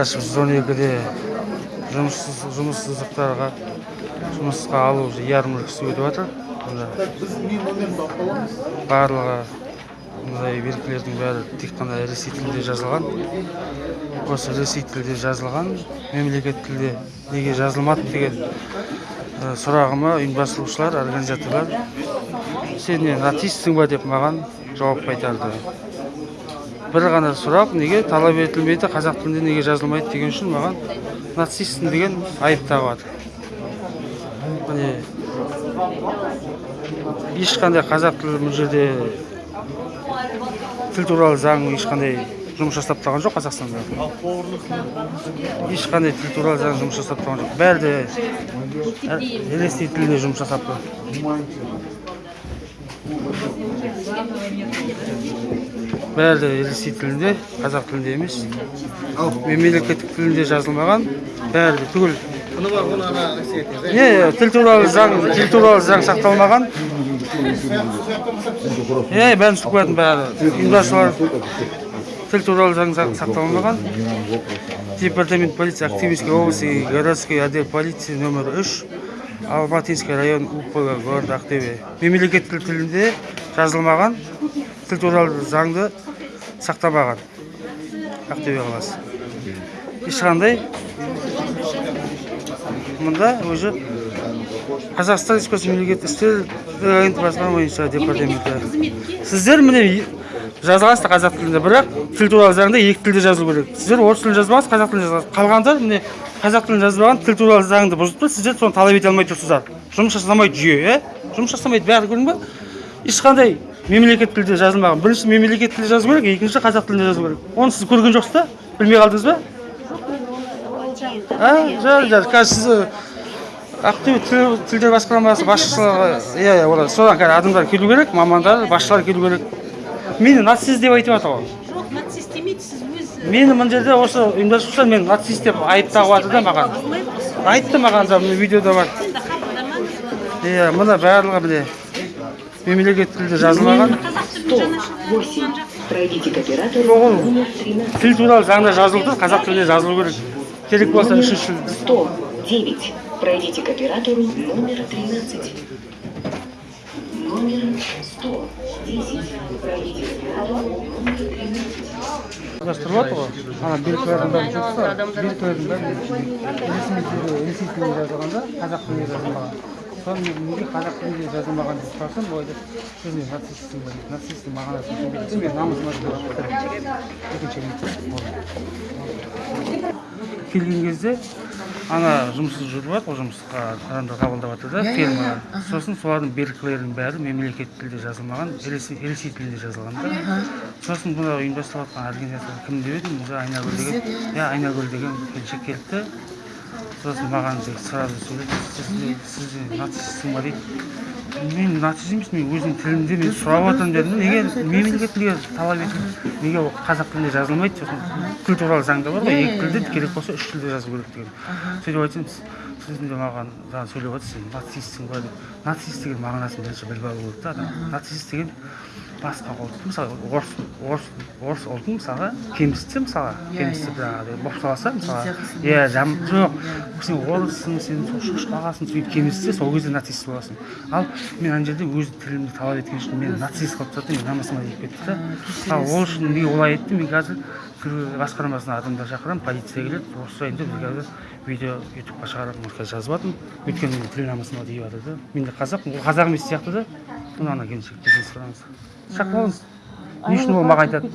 ашып жүз он екіде жұмыссыз жұмыссыздықтарға жұмысқа алу кісі өтіп жатыр. Мына барлығы мындай белгілердің бәрі тек қана ресей тілінде жазылған. Осы ресей тілде жазылған мемлекет тілде неге жазылмады деген ә, сұрағыма ұйымдастырушылар организаторлар сен не нацистсің ба деп маған жауап қайтарды. Бір ғана сұрақ неге талап етілмейді қазақ тілінде неге жазылмайды деген үшін маған нацистсің деген айып тағып жатыр міне ешқандай қазақ тілі бұл жерде тіл туралы заң ешқандай жұмыс жасап тұрған жоқ қазақстанда. Ешқандай тіл туралы заң жұмыс жасап тұрған жоқ. Бәрі де ресей тілінде жұмыс жасап тұр бәрі ресей тілінде қазақ тілінде емес. Ал мемлекеттік тілінде жазылмаған бәрі түгел не тіл туралы заң тіл туралы заң сақталмаған. Е бәрін түсіп қоятын бәрі. Ұйымдастырушылар тіл туралы заң сақ- сақталмаған. Департамент полиции активистской области городской отдел полиции номер үш. Алматинский район упг город ақтөбе. Мемлекеттік тілінде жазылмаған тіл туралы заңды сақтамаған ақтөбе қаласы. Ешқандай мұнда уже қазақстан республикасы мемлекеттік істер басқарма бойынша департаменті. Сіздер міне жазыласыздар қазақ тілінде бірақ тіл туралы заңда екі тілде жазылу керек. Сіздер орыс тілін жазбаңыз қазақ тілін жазасыз қалғандар міне қазақ тілін жазбаған тіл туралы заңды бұзып тұр сіздер соны талап ете алмай тұрсыздар. Жұмыс жасамайды жүйе иә? Жұмыс жасамайды бәрі көрдің ба? Ешқандай мемлекет тілде жазылмаған. Бірінші мемлекет тілде жазу керек екінші қазақ тілінде жазу керек. Оны сіз көрген жоқсыз ба білмей қалдыңыз ба? Жар қазір сіз ақтөбе тіл- тілдер басқармасы басшылығы иә иә олар содан қазір адамдар келу керек мамандар басшылар келу керек. Мені нацист деп айтып жатыр ғой. Жоқ нацист демейді сіз өз мені мына жерде осы ұйымдастырушылар мені нацист деп айып тағып жатыр да маған. Айтты маған да мына видеода бар. Иә мына барлығы міне мемлекет тілде жазылмаған. Ол номер 13. тіл туралы заңда жазылып тұр қазақ тілінде жазылу керек. Керек болса үшінші тіл. 109. Пройдите к оператору номер 13. Номер 110. Пройдите к оператору номер 13. ұйымдастырып жатыр ғой ана белгілердің бәрі жоқса белгілердің бәрі ресми тілде ресей тілінде жазылғанда қазақ тілінде жазылмаған соны неге қазақ тілінде жазылмаған деп сұрасам ол айтады сіз не нацистсің ба дейді нацисттің мағынасын түсінбейді мен намысыма тиіп екінші келген кезде ана жұмыссыз жүріп жатыр ғой жұмысқа адамдар қабылдап жатыр да фирмалар сосын солардың белгілерінің бәрі мемлекеттік тілде жазылмаған ресей тілінде жазылған да. Сосын мына ұйымдастырып жатқан организация кім деп едім уже айнагүл деген. Иә айнагүл деген келіншек келді сосын маған сразу сөйледі сіз нацистсің ба дейді мен нацист емеспін мен өзімнің тілімде мен сұрап жатырмын дедім. Неге мемлекет тілге талап ету неге ол қазақ тілінде жазылмайды сосын? Тіл туралы заңда бар ғой. Екі тілде керек болса үш тілде жазу керек деген. Сөйтіп айтсам сіз сіз де маған жаңа сөйлеп жатырсыз сен нацистсің ба деп. Нацист деген мағынасын бірінші біліп алу керек та адам. Нацист деген басқа ұлт мысалы орыс орыс орыс ұлтын мысалға кемсітсе мысалға кемсітіп жаңағыдай болып салса мысалға иә жам жоқ сен орыссың сен сол шошқа ағасың сөйтіп кемсітсе сол кезде нацист боласың ал мен ана жерде өз тілімді талап еткен үшін мені нацист қылып тастады мен намысыма тиіп кетті да ал ол үшін неге олай айтты мен қазір басқармасына адамдар шақырамын полиция келеді осы жайында біз қазір видео ютубқа шығарамын қазір жазып жатырмын өйткені менің тіл намысыма тиіп жатыр да мен де қазақпын ол қазақ емес сияқты да мына ана келіншекті сұраңыз шақырып алыңыз не үшін ол маған айтады.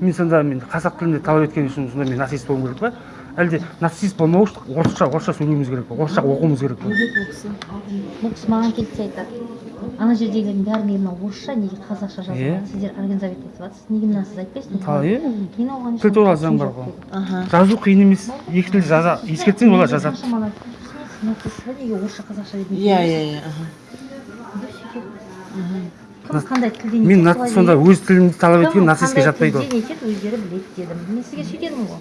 мен сонда мен қазақ тілінде талап еткен үшін сонда мен нацист болуым керек па? Әлде нацист болмау үшін орысша орысша сөйлеуіміз керек па? Орысша оқуымыз керек па? Бұл кісі бұл кісі маған келсе айтады. Ана жердегілердің бәрі неге мына орысша неге қазақша жазылған? Сіздер организовать етіп жатсыз. Неге мына сіз айтпайсыз? Та, иә. мен оған тіл туралы заң бар ғой жазу қиын емес. Екі тілде жаза. Ескертсең олар жазады. Неге орысша қазақша дедің иә иә иә. Кім қандай тілде не мен сонда өз тілімді талап еткен нацистке жатпайды тілде етеді өздері біледі дедім. Мен сізге сөйтедім ғой.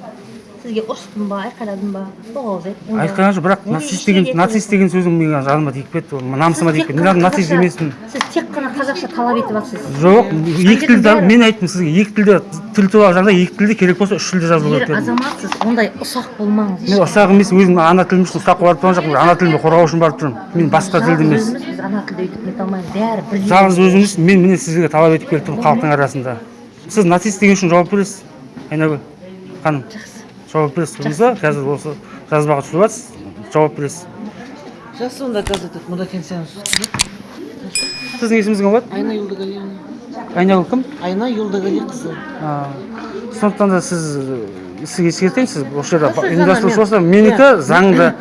Сізге ұрыстым ба айқайладым ба? Тоғыз айт онда- айтқан жоқ бірақ нацист деген нацист деген сөзің менің жаныма тиіп кетті ол намысыма тиіп кетті. Мен нацист емеспін сіз тек қана қазақша талап етіп жатсыз жоқ екі бәрі- мен айттым сізге екі тілде тіл туралы жағдай екі тілде керек болса үш тілде жазылу керек дедім. азаматсыз ондай ұсақ болмаңыз. Мен ұсақ емес өзім ана тілім үшін ұстап барып тұрған жоқпын ана тілімді қорғау үшін барып тұрмын. Мен басқа тілді емес. Біз ана тілде өйтіп нете алмаймыз бәрі бірдей жалғыз өзіңіз мен міне сізге талап етіп келіп тұрмын халықтың арасында. Сіз нацист деген үшін жауап бересіз айнагүл ханым? Жауап бересіз болмаса қазір осы жазбаға түсіріп жатсыз жауап бересіз. Жас онда газет мұнда кеңсеңіз сіздің есіміңіз кім болады? Айна юлдагалиевна айнагүл кім? Айна юлдагалиқызы А, сондықтан да сіз сізге ескертемін сіз осы жерде ұйымдастырушы болса мен- менікі заңды.